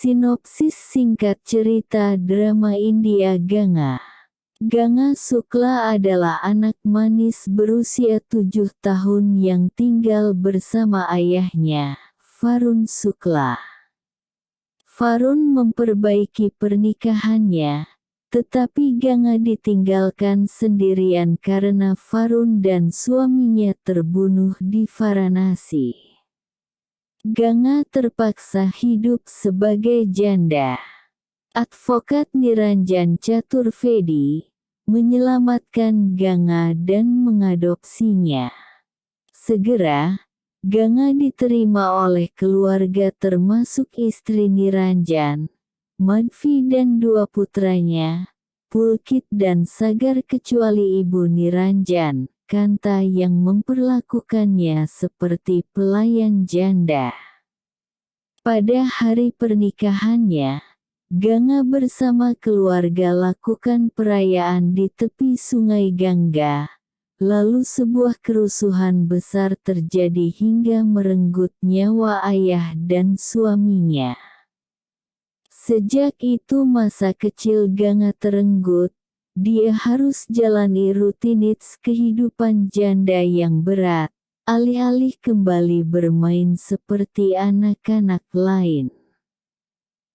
Sinopsis singkat cerita drama India Ganga Ganga Sukla adalah anak manis berusia tujuh tahun yang tinggal bersama ayahnya, Farun Sukla. Farun memperbaiki pernikahannya, tetapi Ganga ditinggalkan sendirian karena Farun dan suaminya terbunuh di Varanasi. Ganga terpaksa hidup sebagai janda. Advokat Niranjan Chaturvedi menyelamatkan Ganga dan mengadopsinya. Segera, Ganga diterima oleh keluarga termasuk istri Niranjan, Madvi dan dua putranya, Pulkit dan Sagar kecuali ibu Niranjan, Kanta yang memperlakukannya seperti pelayan janda. Pada hari pernikahannya, Ganga bersama keluarga lakukan perayaan di tepi sungai Gangga, lalu sebuah kerusuhan besar terjadi hingga merenggut nyawa ayah dan suaminya. Sejak itu masa kecil Ganga terenggut, dia harus jalani rutinitas kehidupan janda yang berat, alih-alih kembali bermain seperti anak-anak lain.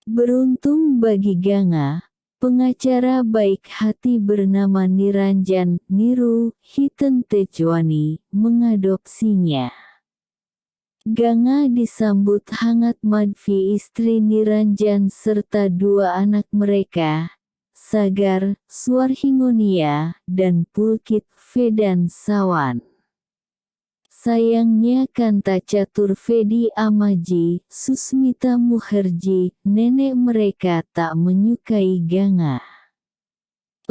Beruntung bagi Ganga, pengacara baik hati bernama Niranjan Niru Hiten Tejwani mengadopsinya. Ganga disambut hangat Madvi istri Niranjan serta dua anak mereka, Sagar, Swarhingonia, dan Pulkit Vedan Sawan. Sayangnya Kanta Caturvedi Amaji, Susmita Muherji, nenek mereka tak menyukai Ganga.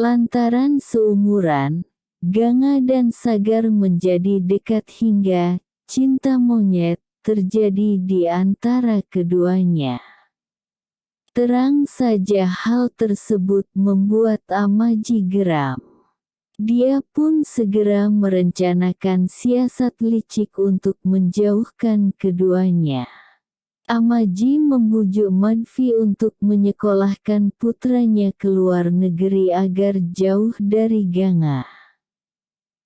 Lantaran seumuran, Ganga dan Sagar menjadi dekat hingga cinta monyet terjadi di antara keduanya. Terang saja hal tersebut membuat Amaji geram. Dia pun segera merencanakan siasat licik untuk menjauhkan keduanya. Amaji membujuk Madvi untuk menyekolahkan putranya ke luar negeri agar jauh dari Ganga.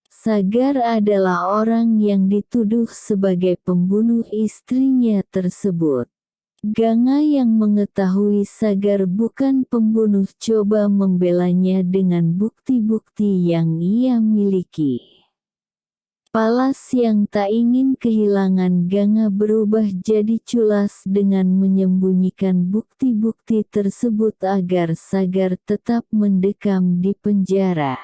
Sagar adalah orang yang dituduh sebagai pembunuh istrinya tersebut. Ganga yang mengetahui Sagar bukan pembunuh coba membelanya dengan bukti-bukti yang ia miliki. Palas yang tak ingin kehilangan Ganga berubah jadi culas dengan menyembunyikan bukti-bukti tersebut agar Sagar tetap mendekam di penjara.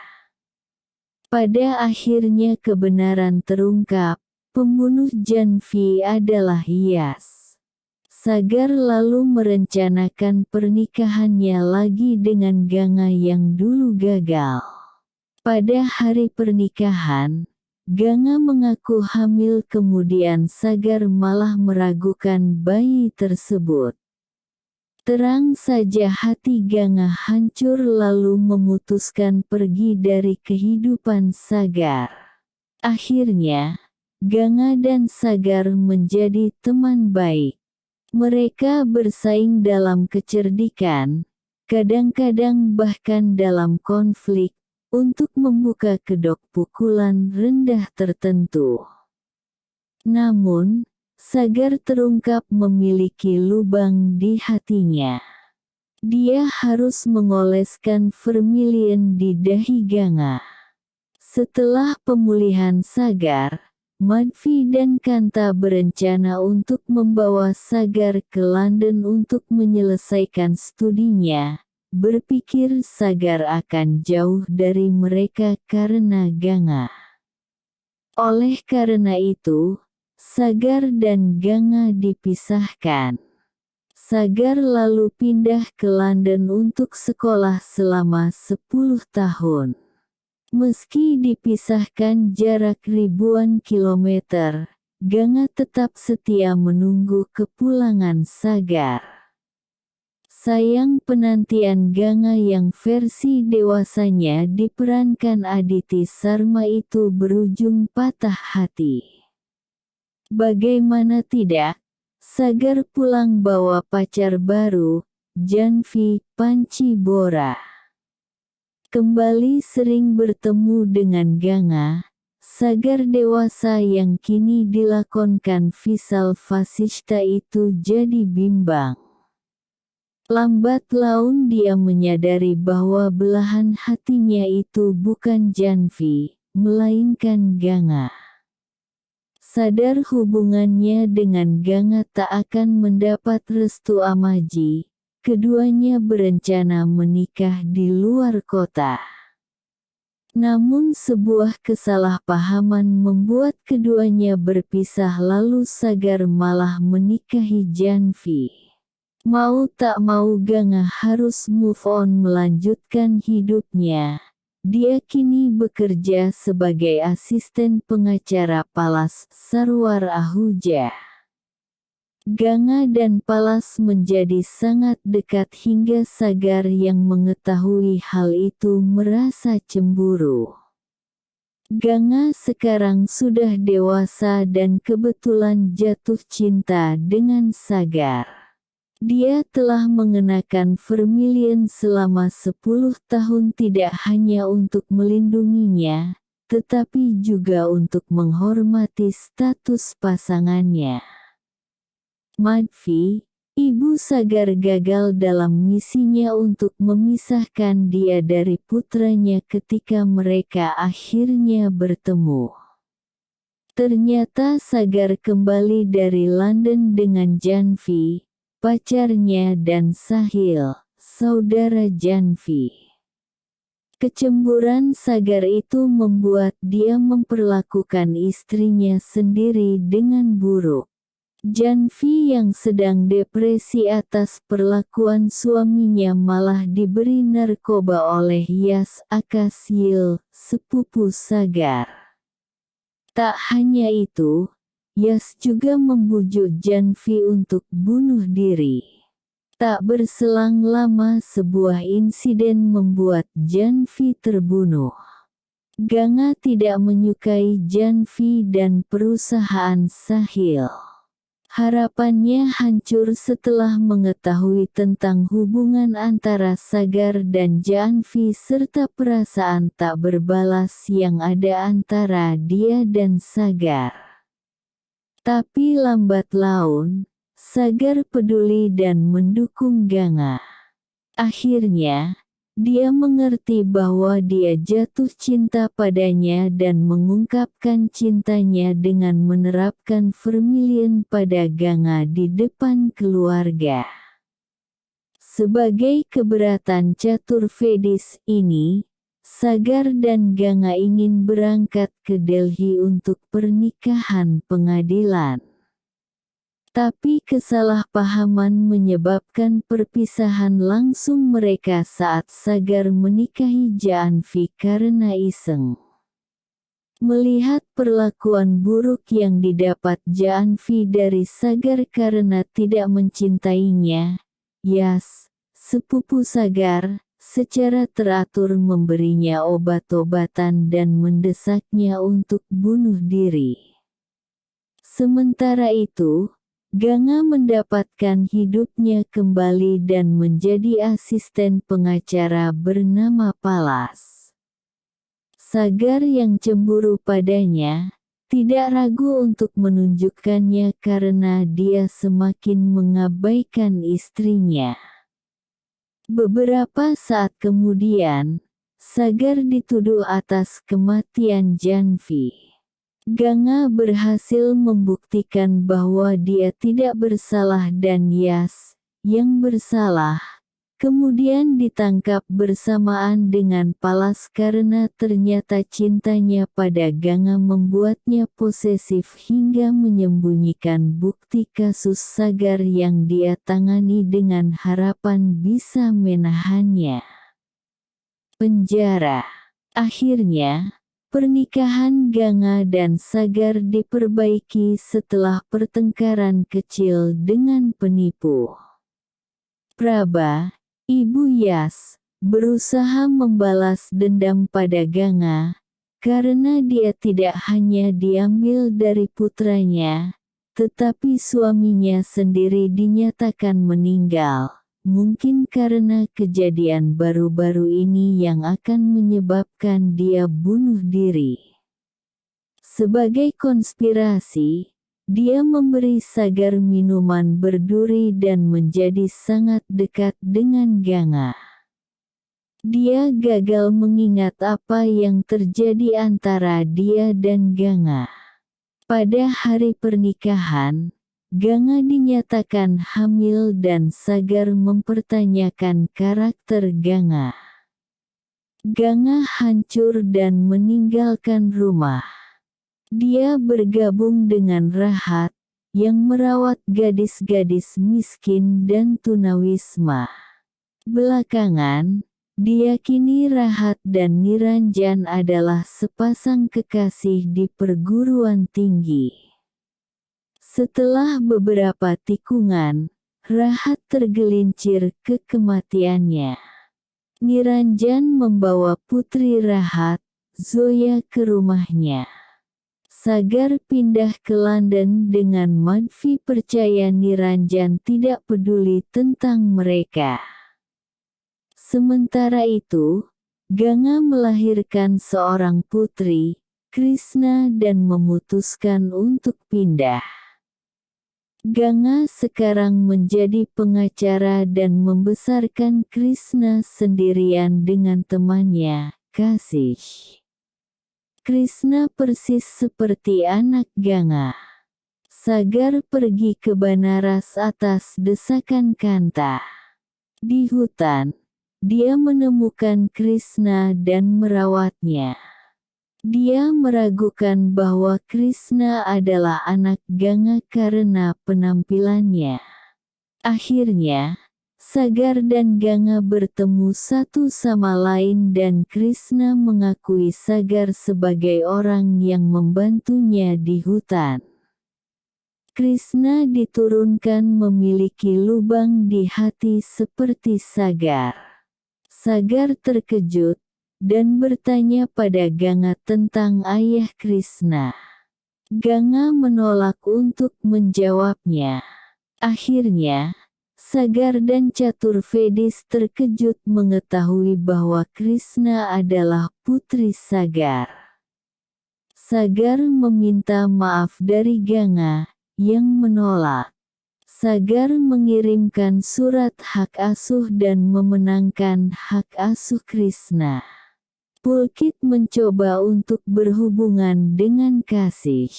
Pada akhirnya kebenaran terungkap, pembunuh Janvi adalah Hias. Sagar lalu merencanakan pernikahannya lagi dengan Ganga yang dulu gagal. Pada hari pernikahan, Ganga mengaku hamil kemudian Sagar malah meragukan bayi tersebut. Terang saja hati Ganga hancur lalu memutuskan pergi dari kehidupan Sagar. Akhirnya, Ganga dan Sagar menjadi teman baik. Mereka bersaing dalam kecerdikan, kadang-kadang bahkan dalam konflik, untuk membuka kedok pukulan rendah tertentu. Namun, Sagar terungkap memiliki lubang di hatinya. Dia harus mengoleskan vermilion di dahi Ganga. Setelah pemulihan Sagar, Madvi dan Kanta berencana untuk membawa Sagar ke London untuk menyelesaikan studinya. Berpikir Sagar akan jauh dari mereka karena Ganga. Oleh karena itu, Sagar dan Ganga dipisahkan. Sagar lalu pindah ke London untuk sekolah selama 10 tahun. Meski dipisahkan jarak ribuan kilometer, Ganga tetap setia menunggu kepulangan Sagar. Sayang penantian Ganga yang versi dewasanya diperankan Aditi Sarma itu berujung patah hati. Bagaimana tidak, Sagar pulang bawa pacar baru, Janvi Panci Bora. Kembali sering bertemu dengan Ganga, Sagar dewasa yang kini dilakonkan Visal Fasista itu jadi bimbang. Lambat laun dia menyadari bahwa belahan hatinya itu bukan Janvi, melainkan Ganga. Sadar hubungannya dengan Ganga tak akan mendapat restu Amaji, keduanya berencana menikah di luar kota. Namun sebuah kesalahpahaman membuat keduanya berpisah lalu Sagar malah menikahi Janvi. Mau tak mau Ganga harus move on melanjutkan hidupnya. Dia kini bekerja sebagai asisten pengacara Palas Sarwar Ahuja. Ganga dan Palas menjadi sangat dekat hingga Sagar yang mengetahui hal itu merasa cemburu. Ganga sekarang sudah dewasa dan kebetulan jatuh cinta dengan Sagar. Dia telah mengenakan vermilion selama 10 tahun tidak hanya untuk melindunginya, tetapi juga untuk menghormati status pasangannya. Madfi, Ibu Sagar gagal dalam misinya untuk memisahkan dia dari putranya ketika mereka akhirnya bertemu. Ternyata Sagar kembali dari London dengan Janvi, pacarnya dan Sahil, saudara Janvi. Kecemburan Sagar itu membuat dia memperlakukan istrinya sendiri dengan buruk. Janvi yang sedang depresi atas perlakuan suaminya malah diberi narkoba oleh Yas Akasil, sepupu Sagar. Tak hanya itu, Yas juga membujuk Janvi untuk bunuh diri. Tak berselang lama sebuah insiden membuat Janvi terbunuh. Ganga tidak menyukai Janvi dan perusahaan Sahil. Harapannya hancur setelah mengetahui tentang hubungan antara Sagar dan Janvi serta perasaan tak berbalas yang ada antara dia dan Sagar. Tapi lambat laun, Sagar peduli dan mendukung Ganga. Akhirnya, dia mengerti bahwa dia jatuh cinta padanya dan mengungkapkan cintanya dengan menerapkan vermilion pada Ganga di depan keluarga. Sebagai keberatan catur Vedis ini, Sagar dan Ganga ingin berangkat ke Delhi untuk pernikahan pengadilan. Tapi kesalahpahaman menyebabkan perpisahan langsung mereka saat Sagar menikahi Janvi karena iseng. Melihat perlakuan buruk yang didapat Janvi dari Sagar karena tidak mencintainya, Yas, sepupu Sagar, secara teratur memberinya obat-obatan dan mendesaknya untuk bunuh diri. Sementara itu, Ganga mendapatkan hidupnya kembali dan menjadi asisten pengacara bernama Palas. Sagar yang cemburu padanya, tidak ragu untuk menunjukkannya karena dia semakin mengabaikan istrinya. Beberapa saat kemudian, Sagar dituduh atas kematian Janvi. Ganga berhasil membuktikan bahwa dia tidak bersalah dan Yas, yang bersalah, kemudian ditangkap bersamaan dengan Palas karena ternyata cintanya pada Ganga membuatnya posesif hingga menyembunyikan bukti kasus Sagar yang dia tangani dengan harapan bisa menahannya. Penjara Akhirnya, Pernikahan Ganga dan Sagar diperbaiki setelah pertengkaran kecil dengan penipu. Praba, Ibu Yas, berusaha membalas dendam pada Ganga, karena dia tidak hanya diambil dari putranya, tetapi suaminya sendiri dinyatakan meninggal, mungkin karena kejadian baru-baru ini yang akan menyebabkan dia bunuh diri. Sebagai konspirasi, dia memberi Sagar minuman berduri dan menjadi sangat dekat dengan Ganga. Dia gagal mengingat apa yang terjadi antara dia dan Ganga. Pada hari pernikahan, Ganga dinyatakan hamil dan Sagar mempertanyakan karakter Ganga. Ganga hancur dan meninggalkan rumah. Dia bergabung dengan Rahat, yang merawat gadis-gadis miskin dan tunawisma. Belakangan, Diyakini Rahat dan Niranjan adalah sepasang kekasih di perguruan tinggi. Setelah beberapa tikungan, Rahat tergelincir ke kematiannya. Niranjan membawa putri Rahat, Zoya ke rumahnya. Sagar pindah ke London dengan Madvi percaya Niranjan tidak peduli tentang mereka. Sementara itu, Ganga melahirkan seorang putri, Krishna dan memutuskan untuk pindah. Ganga sekarang menjadi pengacara dan membesarkan Krishna sendirian dengan temannya, Kasih. Krishna persis seperti anak Ganga. Sagar pergi ke Banaras atas desakan Kanta. Di hutan, dia menemukan Krishna dan merawatnya. Dia meragukan bahwa Krishna adalah anak Ganga karena penampilannya. Akhirnya, Sagar dan Ganga bertemu satu sama lain dan Krishna mengakui Sagar sebagai orang yang membantunya di hutan. Krishna diturunkan memiliki lubang di hati seperti Sagar. Sagar terkejut, dan bertanya pada Ganga tentang ayah Krishna. Ganga menolak untuk menjawabnya. Akhirnya, Sagar dan Catur Vedis terkejut mengetahui bahwa Krishna adalah putri Sagar. Sagar meminta maaf dari Ganga, yang menolak. Sagar mengirimkan surat hak asuh dan memenangkan hak asuh Krishna. Pulkit mencoba untuk berhubungan dengan kasih.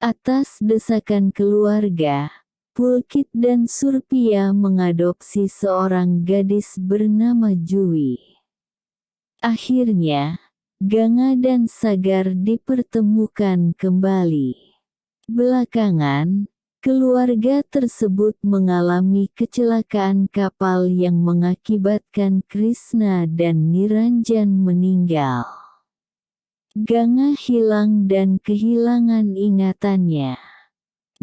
Atas desakan keluarga, Pulkit dan Surpia mengadopsi seorang gadis bernama Jui. Akhirnya, Ganga dan Sagar dipertemukan kembali. Belakangan, Keluarga tersebut mengalami kecelakaan kapal yang mengakibatkan Krishna dan Niranjan meninggal. Ganga hilang dan kehilangan ingatannya.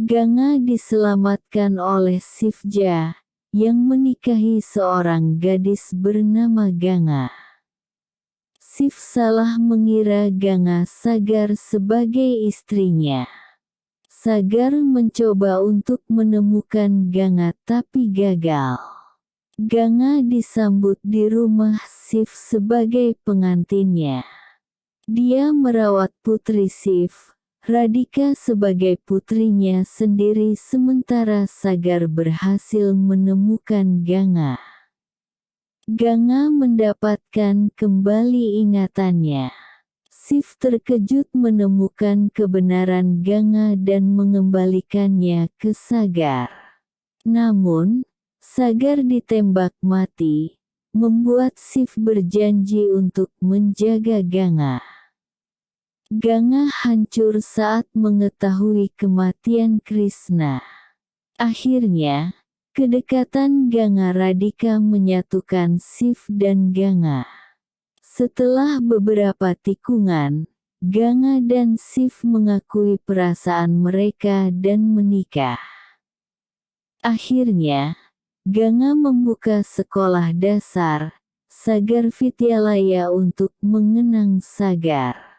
Ganga diselamatkan oleh Sivja, yang menikahi seorang gadis bernama Ganga. Siv salah mengira Ganga Sagar sebagai istrinya. Sagar mencoba untuk menemukan Ganga tapi gagal. Ganga disambut di rumah Sif sebagai pengantinnya. Dia merawat putri Sif, Radika sebagai putrinya sendiri sementara Sagar berhasil menemukan Ganga. Ganga mendapatkan kembali ingatannya. Sif terkejut menemukan kebenaran Ganga dan mengembalikannya ke Sagar. Namun, Sagar ditembak mati, membuat Sif berjanji untuk menjaga Ganga. Ganga hancur saat mengetahui kematian Krishna. Akhirnya, kedekatan Ganga Radika menyatukan Sif dan Ganga. Setelah beberapa tikungan, Ganga dan Sif mengakui perasaan mereka dan menikah. Akhirnya, Ganga membuka sekolah dasar, Sagar Vidyalaya untuk mengenang Sagar.